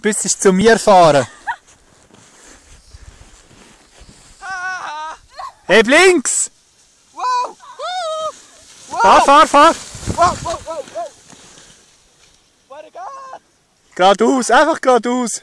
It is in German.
bis sie zu mir fahren. Hey, links! Wow! Wow! Fahr, fahr, fahr! Wow, wow, wow, wow! Warte, geht's! Geradeaus, einfach geradeaus.